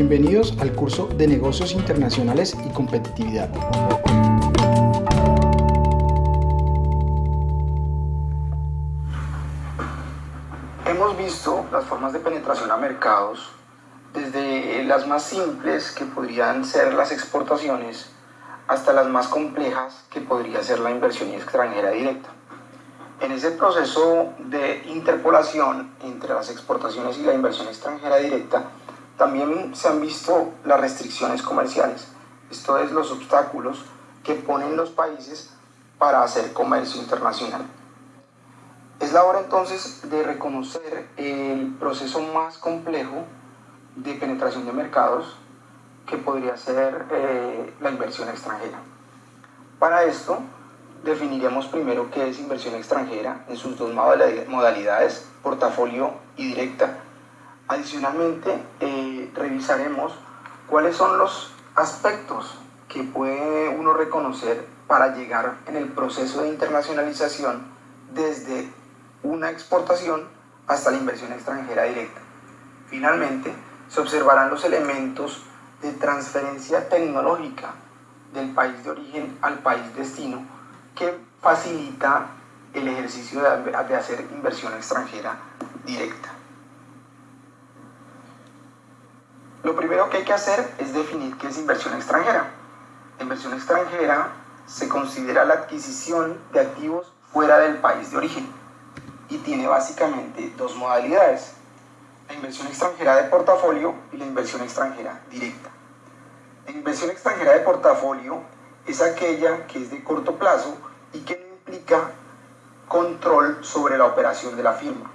Bienvenidos al curso de Negocios Internacionales y Competitividad. Hemos visto las formas de penetración a mercados desde las más simples que podrían ser las exportaciones hasta las más complejas que podría ser la inversión extranjera directa. En ese proceso de interpolación entre las exportaciones y la inversión extranjera directa, también se han visto las restricciones comerciales, esto es los obstáculos que ponen los países para hacer comercio internacional. Es la hora entonces de reconocer el proceso más complejo de penetración de mercados que podría ser eh, la inversión extranjera. Para esto definiremos primero qué es inversión extranjera en sus dos modalidades, portafolio y directa, Adicionalmente, eh, revisaremos cuáles son los aspectos que puede uno reconocer para llegar en el proceso de internacionalización desde una exportación hasta la inversión extranjera directa. Finalmente, se observarán los elementos de transferencia tecnológica del país de origen al país destino que facilita el ejercicio de hacer inversión extranjera directa. Lo primero que hay que hacer es definir qué es inversión extranjera. La inversión extranjera se considera la adquisición de activos fuera del país de origen y tiene básicamente dos modalidades, la inversión extranjera de portafolio y la inversión extranjera directa. La inversión extranjera de portafolio es aquella que es de corto plazo y que no implica control sobre la operación de la firma.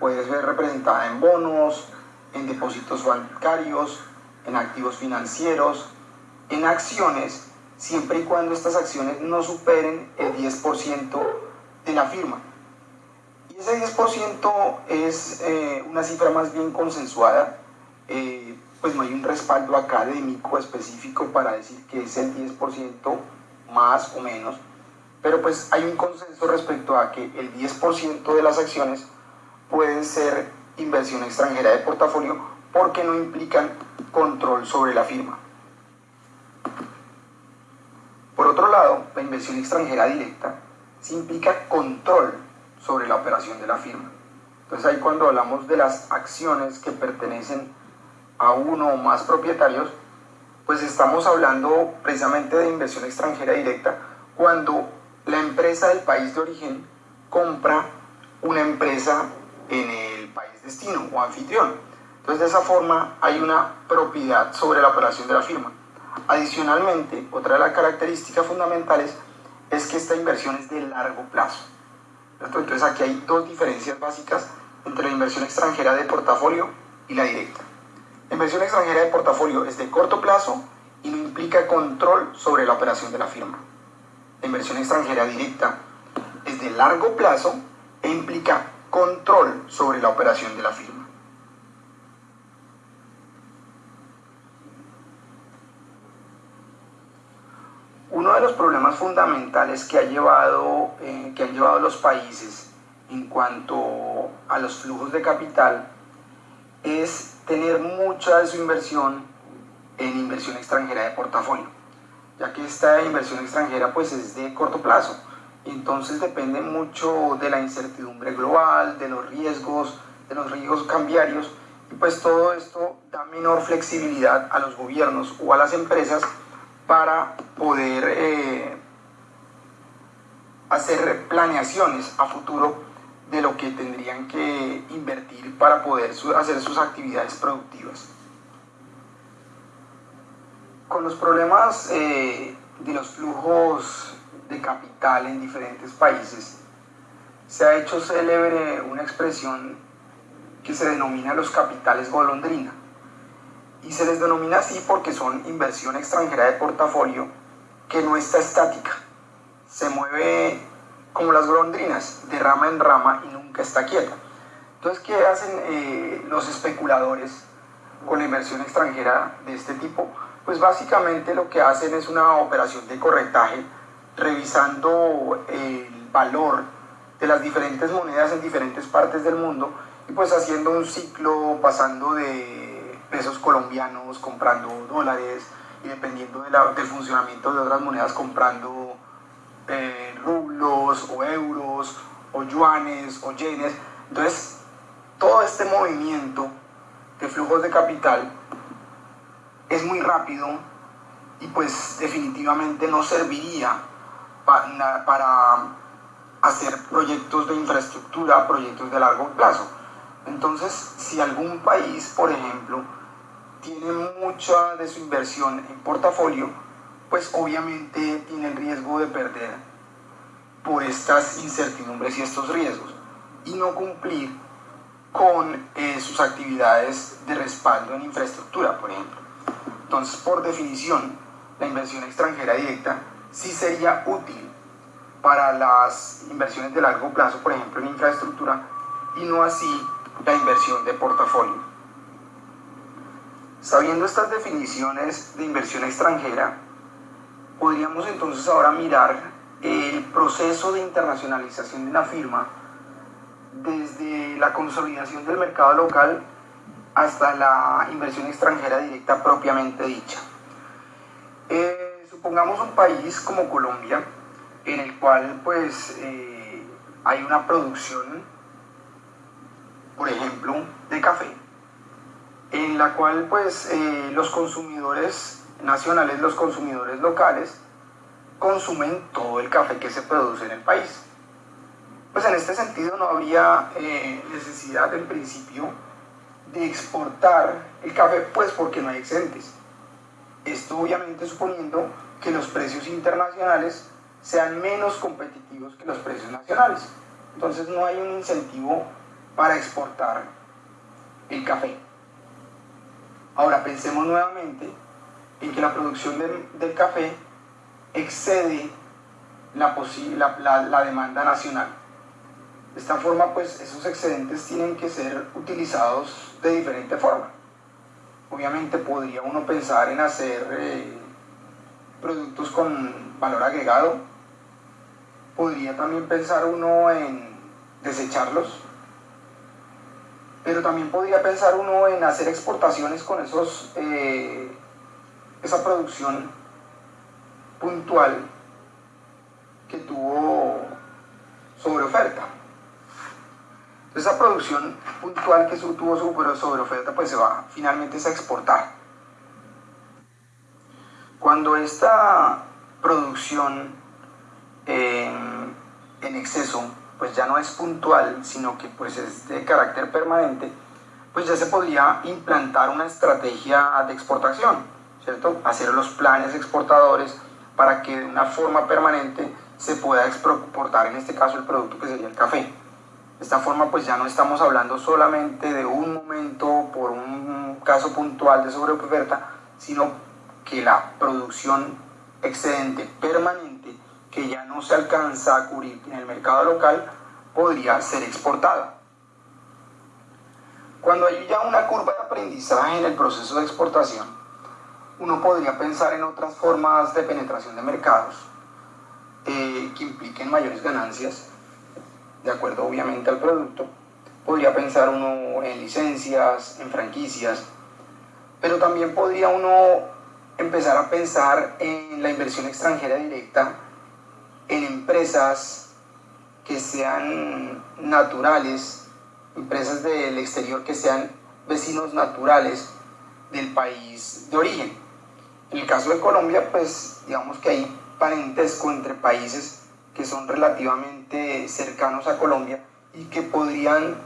Puede ser representada en bonos, en depósitos bancarios, en activos financieros, en acciones, siempre y cuando estas acciones no superen el 10% de la firma. Y ese 10% es eh, una cifra más bien consensuada, eh, pues no hay un respaldo académico específico para decir que es el 10% más o menos, pero pues hay un consenso respecto a que el 10% de las acciones pueden ser inversión extranjera de portafolio porque no implican control sobre la firma. Por otro lado, la inversión extranjera directa sí implica control sobre la operación de la firma. Entonces ahí cuando hablamos de las acciones que pertenecen a uno o más propietarios, pues estamos hablando precisamente de inversión extranjera directa cuando la empresa del país de origen compra una empresa en el país destino o anfitrión. Entonces de esa forma hay una propiedad sobre la operación de la firma. Adicionalmente, otra de las características fundamentales es que esta inversión es de largo plazo. Entonces aquí hay dos diferencias básicas entre la inversión extranjera de portafolio y la directa. La inversión extranjera de portafolio es de corto plazo y no implica control sobre la operación de la firma. La inversión extranjera directa es de largo plazo e implica control sobre la operación de la firma. Uno de los problemas fundamentales que, ha llevado, eh, que han llevado los países en cuanto a los flujos de capital es tener mucha de su inversión en inversión extranjera de portafolio, ya que esta inversión extranjera pues es de corto plazo entonces depende mucho de la incertidumbre global, de los riesgos, de los riesgos cambiarios, y pues todo esto da menor flexibilidad a los gobiernos o a las empresas para poder eh, hacer planeaciones a futuro de lo que tendrían que invertir para poder hacer sus actividades productivas. Con los problemas eh, de los flujos de capital en diferentes países, se ha hecho célebre una expresión que se denomina los capitales golondrina. Y se les denomina así porque son inversión extranjera de portafolio que no está estática. Se mueve como las golondrinas, de rama en rama y nunca está quieta. Entonces, ¿qué hacen eh, los especuladores con la inversión extranjera de este tipo? Pues básicamente lo que hacen es una operación de corretaje revisando el valor de las diferentes monedas en diferentes partes del mundo y pues haciendo un ciclo pasando de pesos colombianos comprando dólares y dependiendo del funcionamiento de otras monedas comprando eh, rublos o euros o yuanes o yenes. Entonces, todo este movimiento de flujos de capital es muy rápido y pues definitivamente no serviría para, hacer proyectos de infraestructura, proyectos de largo plazo. Entonces, si algún país, por ejemplo, tiene mucha de su inversión en portafolio, pues obviamente tiene el riesgo de perder por estas incertidumbres y estos riesgos y no cumplir con eh, sus actividades de respaldo en infraestructura, por ejemplo. Entonces, por definición, la inversión extranjera directa sí sería útil para las inversiones de largo plazo, por ejemplo, en infraestructura, y no así la inversión de portafolio. Sabiendo estas definiciones de inversión extranjera, podríamos entonces ahora mirar el proceso de internacionalización de una firma desde la consolidación del mercado local hasta la inversión extranjera directa propiamente dicha. Eh, supongamos un país como Colombia, en el cual pues eh, hay una producción, por ejemplo, de café, en la cual pues eh, los consumidores nacionales, los consumidores locales, consumen todo el café que se produce en el país. Pues en este sentido no habría necesidad en principio de exportar el café, pues porque no hay excedentes. Esto obviamente suponiendo que los precios internacionales sean menos competitivos que los precios nacionales. Entonces no hay un incentivo para exportar el café. Ahora pensemos nuevamente en que la producción del, café excede la, la, demanda nacional. De esta forma, pues esos excedentes tienen que ser utilizados de diferente forma. Obviamente podría uno pensar en hacer eh, productos con valor agregado. Podría también pensar uno en desecharlos. Pero también podría pensar uno en hacer exportaciones con esos, eh, esa producción puntual que tuvo sobre oferta. Esa producción puntual que tuvo sobre oferta, pues se va finalmente a exportar. Cuando esta producción en, exceso, pues ya no es puntual, sino que pues es de carácter permanente, pues ya se podría implantar una estrategia de exportación, ¿cierto? Hacer los planes exportadores para que de una forma permanente se pueda exportar, en este caso, el producto que sería el café. De esta forma pues ya no estamos hablando solamente de un momento por un caso puntual de sobreoferta, sino que la producción excedente permanente que ya no se alcanza a cubrir en el mercado local podría ser exportada. Cuando hay ya una curva de aprendizaje en el proceso de exportación, uno podría pensar en otras formas de penetración de mercados eh, que impliquen mayores ganancias de acuerdo obviamente al producto. Podría pensar uno en licencias, en franquicias, pero también podría uno empezar a pensar en la inversión extranjera directa, en empresas que sean naturales, empresas del exterior que sean vecinos naturales del país de origen. En el caso de Colombia, pues digamos que hay parentesco entre países que son relativamente cercanos a Colombia y que podrían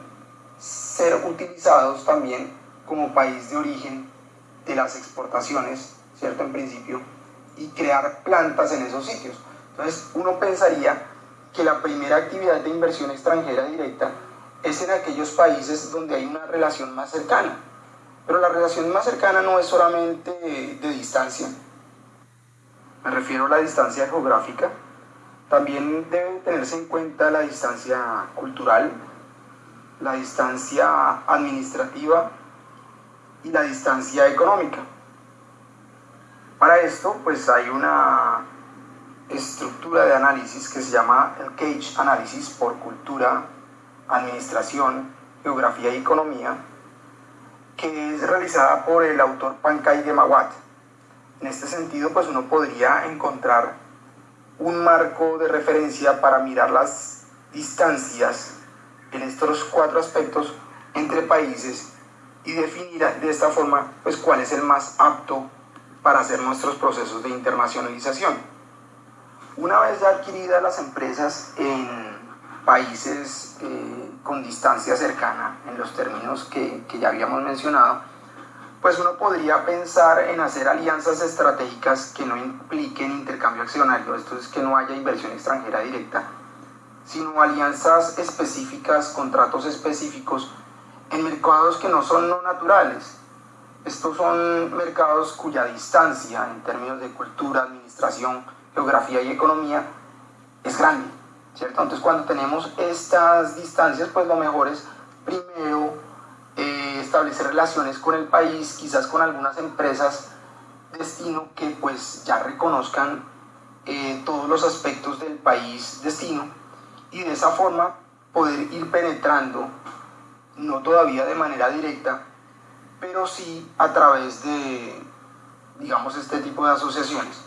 ser utilizados también como país de origen de las exportaciones, ¿cierto? En principio, y crear plantas en esos sitios. Entonces, uno pensaría que la primera actividad de inversión extranjera directa es en aquellos países donde hay una relación más cercana. Pero la relación más cercana no es solamente de distancia, me refiero a la distancia geográfica, también debe tenerse en cuenta la distancia cultural, la distancia administrativa y la distancia económica. Para esto, pues hay una estructura de análisis que se llama el Cage Análisis por cultura, administración, geografía y economía, que es realizada por el autor Pankaj Gemawat. En este sentido, pues uno podría encontrar un marco de referencia para mirar las distancias en estos cuatro aspectos entre países y definir de esta forma pues cuál es el más apto para hacer nuestros procesos de internacionalización. Una vez ya adquiridas las empresas en países eh, con distancia cercana, en los términos que, que ya habíamos mencionado, pues uno podría pensar en hacer alianzas estratégicas que no impliquen intercambio accionario, esto es que no haya inversión extranjera directa, sino alianzas específicas, contratos específicos en mercados que no son no naturales. Estos son mercados cuya distancia en términos de cultura, administración, geografía y economía es grande, ¿cierto? Entonces cuando tenemos estas distancias, pues lo mejor es primero eh, establecer relaciones con el país, quizás con algunas empresas destino que pues ya reconozcan eh, todos los aspectos del país destino y de esa forma poder ir penetrando, no todavía de manera directa, pero sí a través de, digamos, este tipo de asociaciones.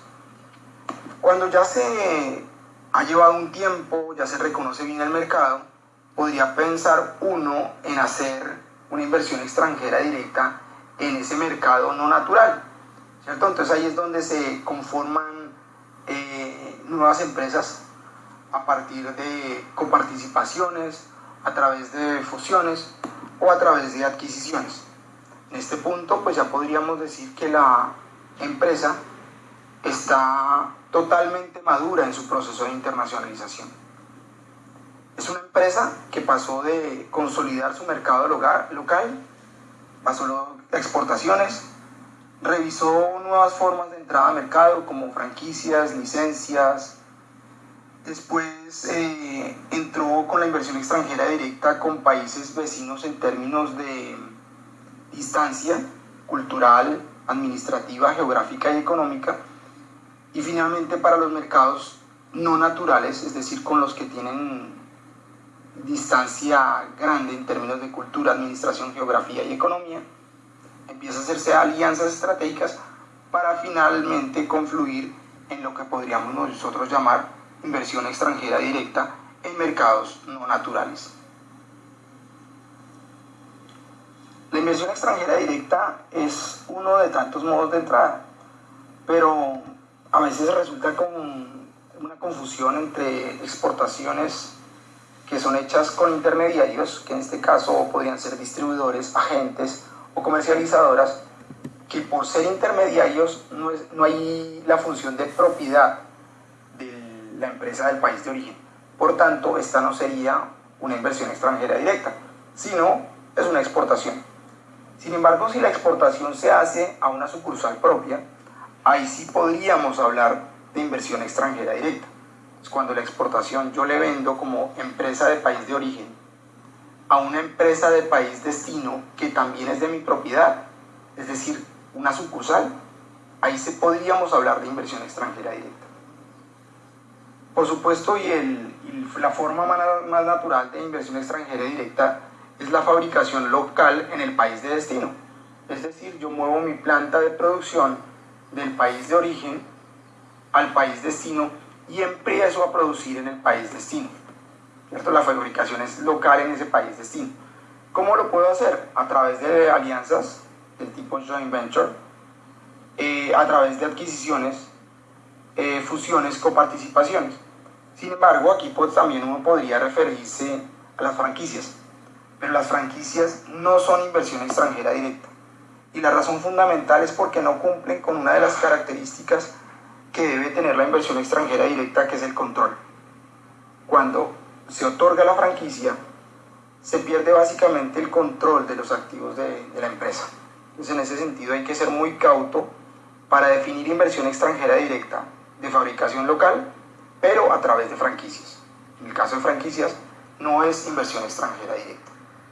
Cuando ya se ha llevado un tiempo, ya se reconoce bien el mercado, podría pensar uno en hacer una inversión extranjera directa en ese mercado no natural, ¿cierto? Entonces ahí es donde se conforman eh, nuevas empresas a partir de coparticipaciones, a través de fusiones o a través de adquisiciones. En este punto pues ya podríamos decir que la empresa está totalmente madura en su proceso de internacionalización. Es una empresa que pasó de consolidar su mercado local, pasó a exportaciones, revisó nuevas formas de entrada a mercado como franquicias, licencias, Después eh, entró con la inversión extranjera directa con países vecinos en términos de distancia cultural, administrativa, geográfica y económica. Y finalmente para los mercados no naturales, es decir, con los que tienen distancia grande en términos de cultura, administración, geografía y economía, empieza a hacerse alianzas estratégicas para finalmente confluir en lo que podríamos nosotros llamar inversión extranjera directa en mercados no naturales. La inversión extranjera directa es uno de tantos modos de entrada, pero a veces resulta con una confusión entre exportaciones que son hechas con intermediarios, que en este caso podrían ser distribuidores, agentes o comercializadoras, que por ser intermediarios no, no hay la función de propiedad la empresa del país de origen. Por tanto, esta no sería una inversión extranjera directa, sino es una exportación. Sin embargo, si la exportación se hace a una sucursal propia, ahí sí podríamos hablar de inversión extranjera directa. Es cuando la exportación yo le vendo como empresa de país de origen a una empresa de país destino que también es de mi propiedad, es decir, una sucursal, ahí se podríamos hablar de inversión extranjera directa. Por supuesto, y, la forma más, natural de inversión extranjera directa es la fabricación local en el país de destino. Es decir, yo muevo mi planta de producción del país de origen al país destino y empiezo a producir en el país destino. ¿Cierto? La fabricación es local en ese país destino. ¿Cómo lo puedo hacer? A través de alianzas del tipo joint venture, eh, a través de adquisiciones eh, fusiones, coparticipaciones. Sin embargo, aquí pues, también uno podría referirse a las franquicias, pero las franquicias no son inversión extranjera directa. Y la razón fundamental es porque no cumplen con una de las características que debe tener la inversión extranjera directa, que es el control. Cuando se otorga la franquicia, se pierde básicamente el control de los activos de, la empresa. Entonces, en ese sentido hay que ser muy cauto para definir inversión extranjera directa de fabricación local, pero a través de franquicias. En el caso de franquicias, no es inversión extranjera directa.